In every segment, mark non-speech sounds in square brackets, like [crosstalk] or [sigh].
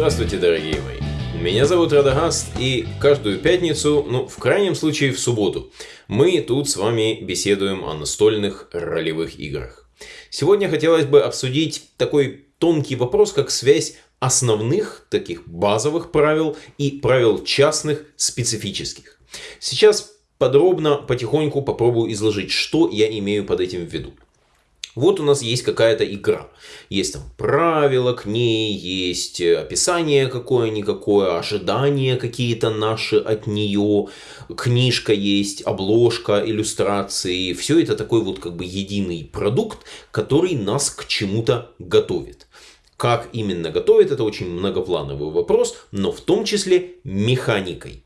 Здравствуйте, дорогие мои! Меня зовут Радагаст, и каждую пятницу, ну, в крайнем случае в субботу, мы тут с вами беседуем о настольных ролевых играх. Сегодня хотелось бы обсудить такой тонкий вопрос, как связь основных, таких базовых правил и правил частных, специфических. Сейчас подробно, потихоньку попробую изложить, что я имею под этим в виду. Вот у нас есть какая-то игра. Есть там правила к ней, есть описание какое-никакое, ожидания какие-то наши от нее, книжка есть, обложка, иллюстрации. Все это такой вот как бы единый продукт, который нас к чему-то готовит. Как именно готовит, это очень многоплановый вопрос, но в том числе механикой.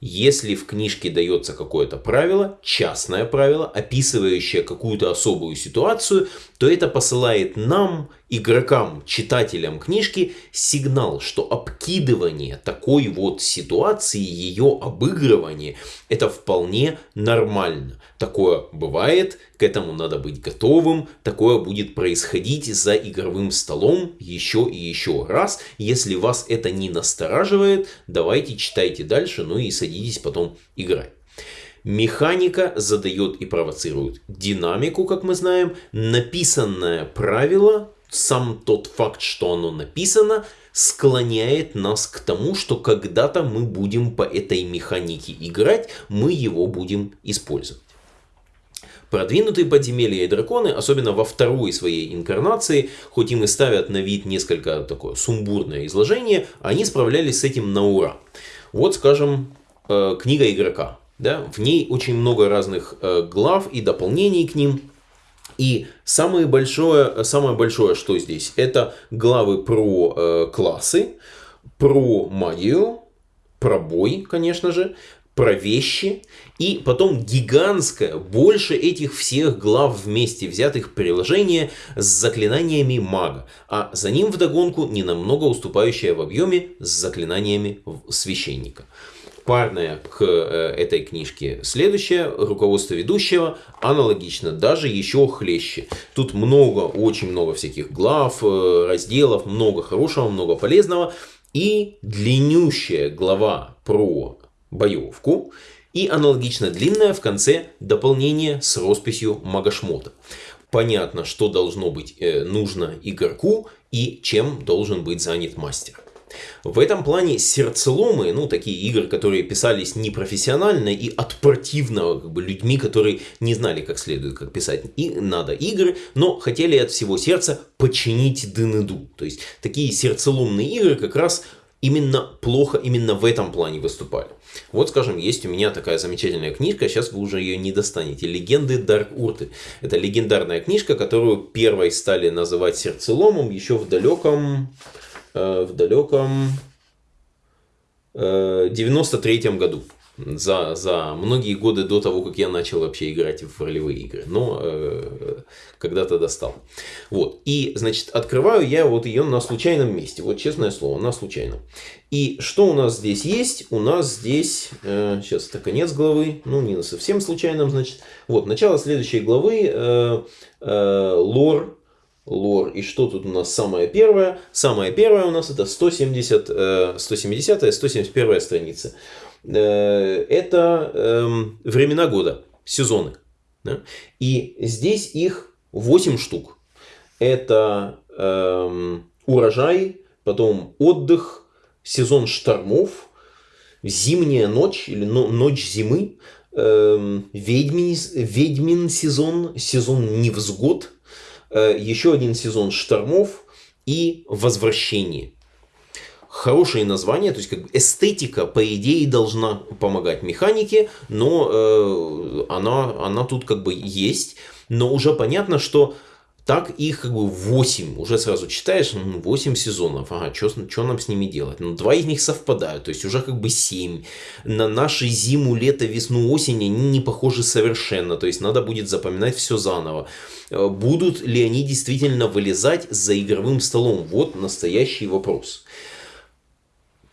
Если в книжке дается какое-то правило, частное правило, описывающее какую-то особую ситуацию, то это посылает нам, игрокам, читателям книжки, сигнал, что обкидывание такой вот ситуации, ее обыгрывание, это вполне нормально. Такое бывает, к этому надо быть готовым, такое будет происходить за игровым столом еще и еще раз. Если вас это не настораживает, давайте читайте дальше, ну и садитесь потом играть. Механика задает и провоцирует динамику, как мы знаем. Написанное правило, сам тот факт, что оно написано, склоняет нас к тому, что когда-то мы будем по этой механике играть, мы его будем использовать. Продвинутые подземелья и драконы, особенно во второй своей инкарнации, хоть им и ставят на вид несколько такое сумбурное изложение, они справлялись с этим на ура. Вот, скажем, э, книга игрока. Да? В ней очень много разных э, глав и дополнений к ним. И самое большое, самое большое, что здесь, это главы про э, классы, про магию, про бой, конечно же, про вещи, и потом гигантское, больше этих всех глав вместе взятых приложение с заклинаниями мага, а за ним вдогонку не намного уступающее в объеме с заклинаниями священника. Парная к э, этой книжке следующее, руководство ведущего, аналогично, даже еще хлеще. Тут много, очень много всяких глав, э, разделов, много хорошего, много полезного. И длиннющая глава про боевку и аналогично длинное в конце дополнение с росписью Магашмота. Понятно, что должно быть э, нужно игроку и чем должен быть занят мастер. В этом плане сердцеломы, ну, такие игры, которые писались непрофессионально и от противного как бы, людьми, которые не знали, как следует, как писать и надо игры, но хотели от всего сердца починить дынеду. То есть, такие сердцеломные игры как раз именно плохо именно в этом плане выступали. Вот, скажем, есть у меня такая замечательная книжка, сейчас вы уже ее не достанете. «Легенды Дарк Урты». Это легендарная книжка, которую первой стали называть сердцеломом еще в далеком, э, в далеком э, 93 году за, за многие годы до того, как я начал вообще играть в ролевые игры. Но э, когда-то достал. Вот. И, значит, открываю я вот ее на случайном месте. Вот честное слово, на случайном. И что у нас здесь есть? У нас здесь, э, сейчас это конец главы, ну не на совсем случайном, значит. Вот, начало следующей главы, э, э, лор лор. И что тут у нас самое первое? Самое первое у нас это 170, 170 171 страница. Э, это эм, времена года, сезоны. И здесь их 8 штук. Это эм, урожай, потом отдых, сезон штормов, зимняя ночь или ночь зимы, эм, ведьмин, ведьмин сезон, сезон невзгод, э, еще один сезон штормов и возвращение хорошее название, то есть как бы эстетика, по идее, должна помогать механике, но э, она, она тут как бы есть, но уже понятно, что так их как бы 8, уже сразу читаешь, 8 сезонов, ага, что нам с ними делать? Ну, два из них совпадают, то есть уже как бы 7. На наши зиму, лето, весну, осень они не похожи совершенно, то есть надо будет запоминать все заново. Э, будут ли они действительно вылезать за игровым столом? Вот настоящий вопрос.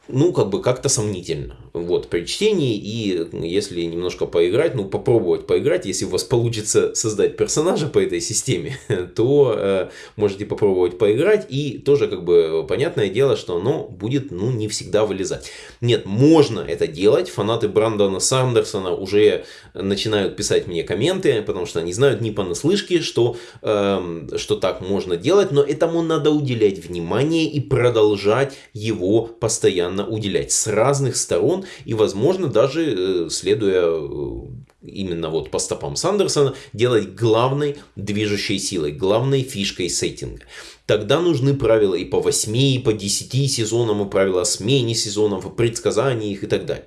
Ну, как бы как-то сомнительно. Вот, при чтении и если немножко поиграть, ну, попробовать поиграть, если у вас получится создать персонажа по этой системе, [laughs] то э, можете попробовать поиграть и тоже, как бы, понятное дело, что оно будет, ну, не всегда вылезать. Нет, можно это делать, фанаты Брандона Сандерсона уже начинают писать мне комменты, потому что они знают не понаслышке, что, э, что так можно делать, но этому надо уделять внимание и продолжать его постоянно постоянно уделять с разных сторон и, возможно, даже э, следуя э, именно вот по стопам Сандерсона, делать главной движущей силой, главной фишкой сеттинга. Тогда нужны правила и по 8, и по 10 сезонам, и правила о смене сезонов, и предсказании их и так далее.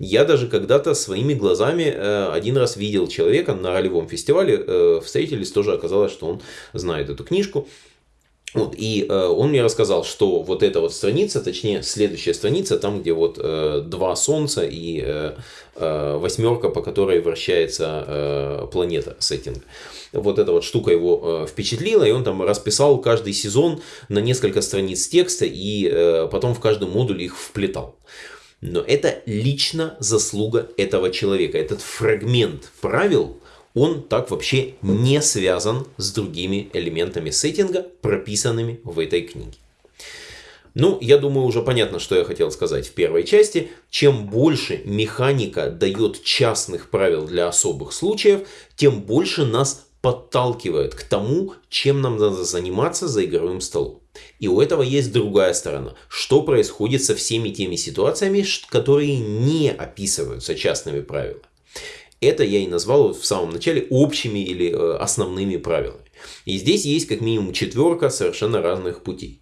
Я даже когда-то своими глазами э, один раз видел человека на ролевом фестивале, э, встретились, тоже оказалось, что он знает эту книжку. Вот, и э, он мне рассказал, что вот эта вот страница, точнее следующая страница, там где вот э, два солнца и э, э, восьмерка, по которой вращается э, планета сеттинг. Вот эта вот штука его э, впечатлила, и он там расписал каждый сезон на несколько страниц текста, и э, потом в каждый модуль их вплетал. Но это лично заслуга этого человека. Этот фрагмент правил он так вообще не связан с другими элементами сеттинга, прописанными в этой книге. Ну, я думаю, уже понятно, что я хотел сказать в первой части. Чем больше механика дает частных правил для особых случаев, тем больше нас подталкивает к тому, чем нам надо заниматься за игровым столом. И у этого есть другая сторона. Что происходит со всеми теми ситуациями, которые не описываются частными правилами. Это я и назвал в самом начале общими или э, основными правилами. И здесь есть как минимум четверка совершенно разных путей.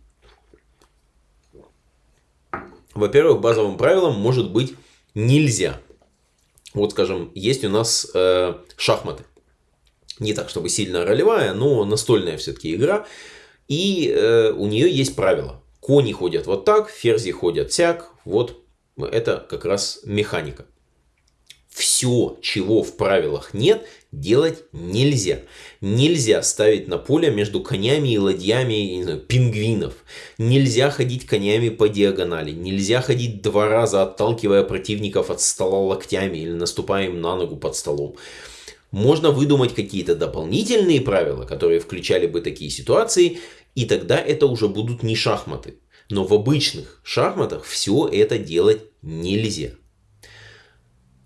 Во-первых, базовым правилом может быть нельзя. Вот, скажем, есть у нас э, шахматы. Не так, чтобы сильно ролевая, но настольная все-таки игра. И э, у нее есть правила. Кони ходят вот так, ферзи ходят сяк. Вот это как раз механика все, чего в правилах нет, делать нельзя. Нельзя ставить на поле между конями и ладьями знаю, пингвинов. Нельзя ходить конями по диагонали. Нельзя ходить два раза, отталкивая противников от стола локтями или наступая им на ногу под столом. Можно выдумать какие-то дополнительные правила, которые включали бы такие ситуации, и тогда это уже будут не шахматы. Но в обычных шахматах все это делать нельзя.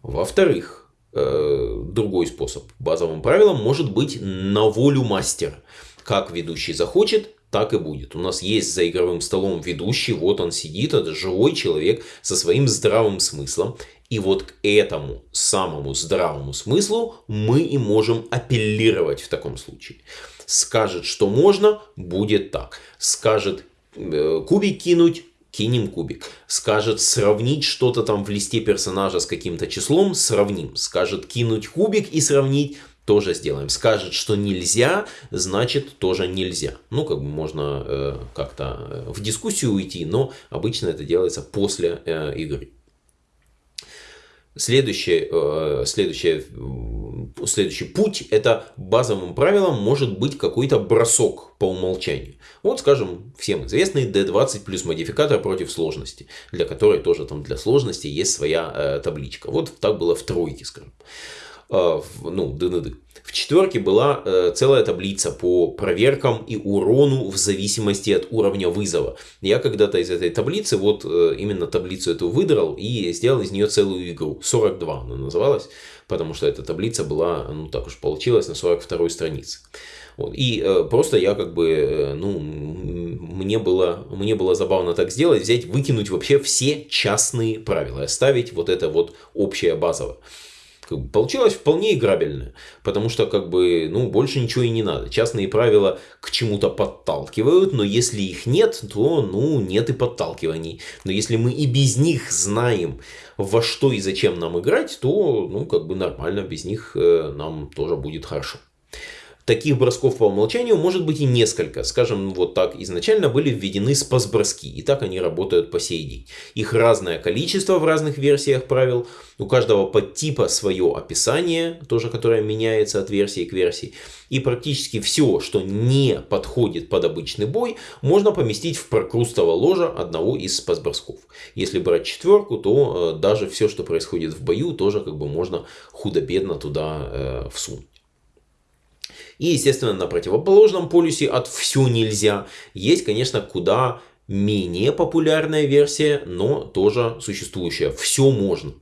Во-вторых, э, другой способ базовым правилом может быть на волю мастера. Как ведущий захочет, так и будет. У нас есть за игровым столом ведущий, вот он сидит, это живой человек со своим здравым смыслом. И вот к этому самому здравому смыслу мы и можем апеллировать в таком случае. Скажет, что можно, будет так. Скажет э, кубик кинуть, кинем кубик. Скажет сравнить что-то там в листе персонажа с каким-то числом, сравним. Скажет кинуть кубик и сравнить, тоже сделаем. Скажет, что нельзя, значит тоже нельзя. Ну, как бы можно э, как-то э, в дискуссию уйти, но обычно это делается после э, игры. Следующий, э, следующий, следующий путь – это базовым правилом может быть какой-то бросок по умолчанию. Вот, скажем, всем известный D20 плюс модификатор против сложности, для которой тоже там для сложности есть своя э, табличка. Вот так было в тройке, скажем. Э, ну, ДНД. В четверке была э, целая таблица по проверкам и урону в зависимости от уровня вызова. Я когда-то из этой таблицы, вот э, именно таблицу эту выдрал и сделал из нее целую игру. 42 она называлась, потому что эта таблица была, ну так уж получилось, на 42 странице. Вот. И э, просто я как бы, э, ну, мне было, мне было забавно так сделать, взять, выкинуть вообще все частные правила, оставить вот это вот общее базовое получилось вполне играбельно, потому что как бы, ну, больше ничего и не надо. Частные правила к чему-то подталкивают, но если их нет, то, ну, нет и подталкиваний. Но если мы и без них знаем, во что и зачем нам играть, то, ну, как бы нормально, без них э, нам тоже будет хорошо. Таких бросков по умолчанию может быть и несколько. Скажем, вот так изначально были введены спас-броски, и так они работают по сей день. Их разное количество в разных версиях правил, у каждого подтипа свое описание, тоже которое меняется от версии к версии. И практически все, что не подходит под обычный бой, можно поместить в прокрустово ложа одного из спасбросков. Если брать четверку, то э, даже все, что происходит в бою, тоже как бы можно худо-бедно туда э, всунуть. И, естественно, на противоположном полюсе от «все нельзя» есть, конечно, куда менее популярная версия, но тоже существующая. Все можно.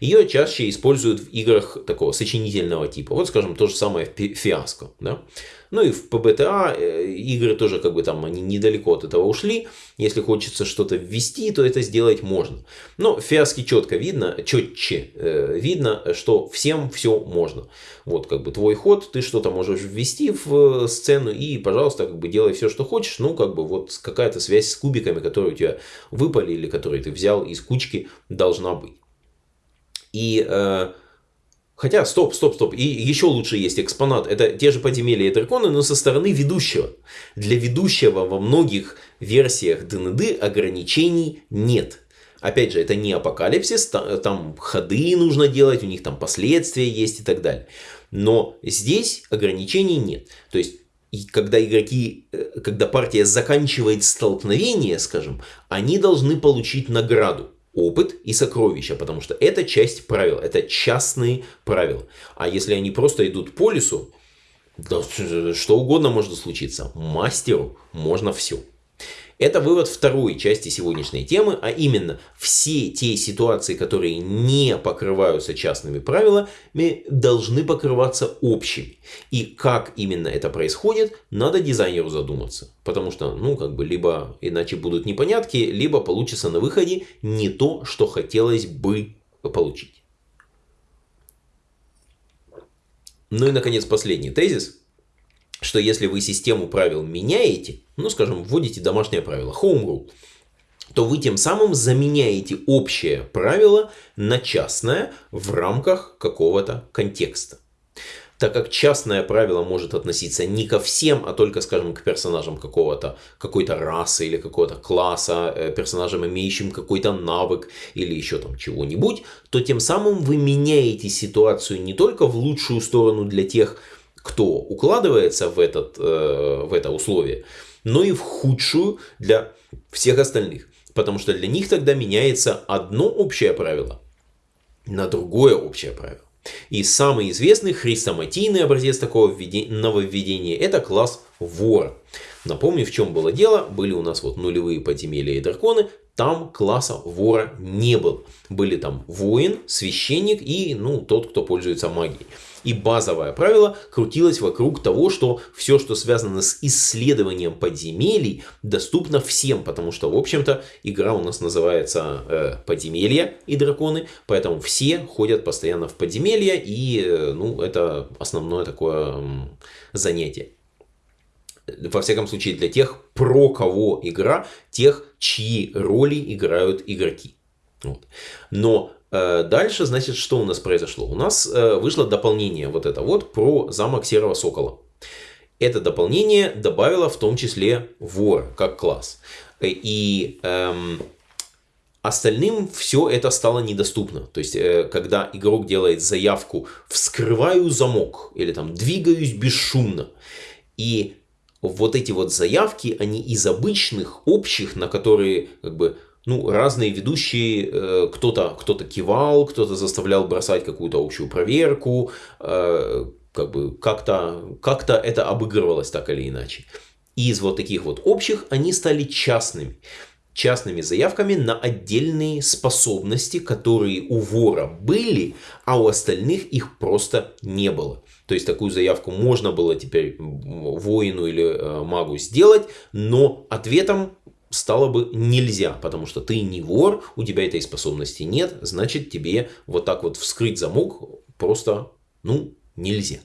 Ее чаще используют в играх такого сочинительного типа. Вот, скажем, то же самое в фиаско. Да? Ну и в PBTA э, игры тоже как бы там они недалеко от этого ушли. Если хочется что-то ввести, то это сделать можно. Но в фиаске четко видно, четче э, видно, что всем все можно. Вот как бы твой ход, ты что-то можешь ввести в э, сцену и, пожалуйста, как бы делай все, что хочешь. Ну, как бы вот какая-то связь с кубиками, которые у тебя выпали или которые ты взял из кучки, должна быть. И э, Хотя, стоп, стоп, стоп. И еще лучше есть экспонат. Это те же подземелья и драконы, но со стороны ведущего. Для ведущего во многих версиях ДНД ограничений нет. Опять же, это не апокалипсис, там ходы нужно делать, у них там последствия есть и так далее. Но здесь ограничений нет. То есть и когда игроки, э, когда партия заканчивает столкновение, скажем, они должны получить награду опыт и сокровища, потому что это часть правил, это частные правила. А если они просто идут по лесу, да, что угодно может случиться. Мастеру можно все. Это вывод второй части сегодняшней темы, а именно все те ситуации, которые не покрываются частными правилами, должны покрываться общими. И как именно это происходит, надо дизайнеру задуматься. Потому что, ну, как бы, либо иначе будут непонятки, либо получится на выходе не то, что хотелось бы получить. Ну и, наконец, последний тезис что если вы систему правил меняете, ну, скажем, вводите домашнее правило, home rule, то вы тем самым заменяете общее правило на частное в рамках какого-то контекста. Так как частное правило может относиться не ко всем, а только, скажем, к персонажам какого-то, какой-то расы или какого-то класса, э, персонажам, имеющим какой-то навык или еще там чего-нибудь, то тем самым вы меняете ситуацию не только в лучшую сторону для тех, кто укладывается в, этот, э, в это условие, но и в худшую для всех остальных. Потому что для них тогда меняется одно общее правило на другое общее правило. И самый известный хрестоматийный образец такого нововведения это класс вора. Напомню, в чем было дело. Были у нас вот нулевые подземелья и драконы. Там класса вора не было. Были там воин, священник и ну, тот, кто пользуется магией. И базовое правило крутилось вокруг того, что все, что связано с исследованием подземелий, доступно всем, потому что, в общем-то, игра у нас называется э, «Подземелья и драконы», поэтому все ходят постоянно в подземелья, и э, ну, это основное такое э, занятие во всяком случае для тех, про кого игра, тех, чьи роли играют игроки. Вот. Но дальше, значит, что у нас произошло? У нас э, вышло дополнение вот это вот про замок Серого Сокола. Это дополнение добавило в том числе вор как класс. Э, и эм, остальным все это стало недоступно. То есть, когда игрок делает заявку «вскрываю замок» или там «двигаюсь бесшумно», и вот эти вот заявки, они из обычных, общих, на которые как бы ну, разные ведущие, э, кто-то кто, -то, кивал, кто-то заставлял бросать какую-то общую проверку, э, как бы как-то как, -то, это обыгрывалось так или иначе. И из вот таких вот общих они стали частными. Частными заявками на отдельные способности, которые у вора были, а у остальных их просто не было. То есть такую заявку можно было теперь воину или э, магу сделать, но ответом стало бы нельзя, потому что ты не вор, у тебя этой способности нет, значит тебе вот так вот вскрыть замок просто, ну, нельзя.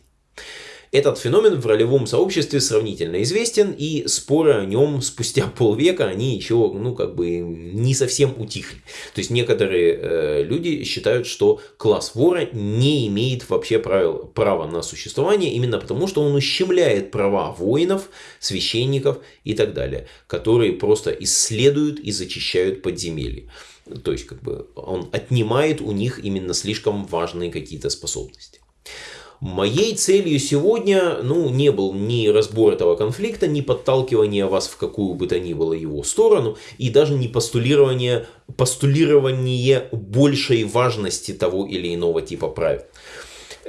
Этот феномен в ролевом сообществе сравнительно известен, и споры о нем спустя [laughs] полвека, они еще, ну, как бы, не совсем утихли. То есть, некоторые э, люди считают, что класс вора не имеет вообще правил, права на существование, именно потому, что он ущемляет права воинов, священников и так далее, которые просто исследуют и зачищают подземелья. То есть, как бы, он отнимает у них именно слишком важные какие-то способности. Моей целью сегодня ну, не был ни разбор этого конфликта, ни подталкивание вас в какую бы то ни было его сторону, и даже не постулирование, постулирование большей важности того или иного типа правил.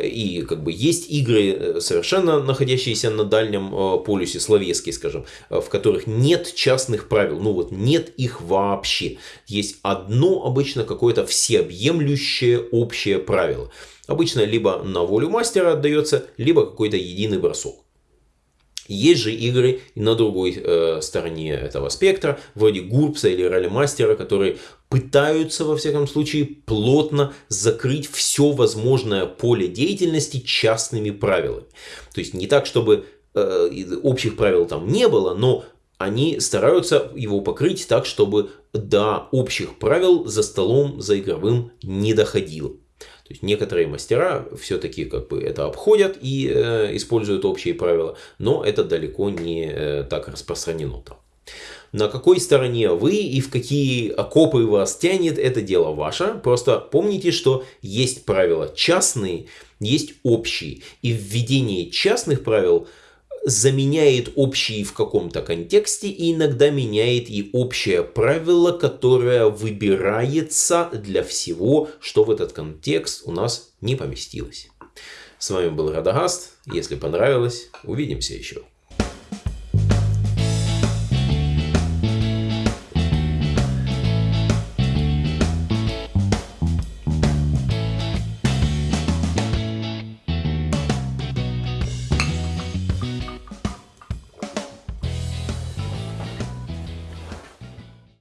И как бы есть игры, э, совершенно находящиеся на дальнем э, полюсе, словецкие, скажем, э, в которых нет частных правил. Ну вот нет их вообще. Есть одно обычно какое-то всеобъемлющее общее правило. Обычно либо на волю мастера отдается, либо какой-то единый бросок. Есть же игры на другой э, стороне этого спектра, вроде Гурпса или Ралли-мастера, которые пытаются, во всяком случае, плотно закрыть все возможное поле деятельности частными правилами. То есть не так, чтобы э, общих правил там не было, но они стараются его покрыть так, чтобы до общих правил за столом, за игровым не доходило. То есть некоторые мастера все-таки как бы это обходят и э, используют общие правила, но это далеко не э, так распространено там. На какой стороне вы и в какие окопы вас тянет, это дело ваше. Просто помните, что есть правила частные, есть общие. И введение частных правил – заменяет общие в каком-то контексте и иногда меняет и общее правило, которое выбирается для всего, что в этот контекст у нас не поместилось. С вами был Радагаст. Если понравилось, увидимся еще.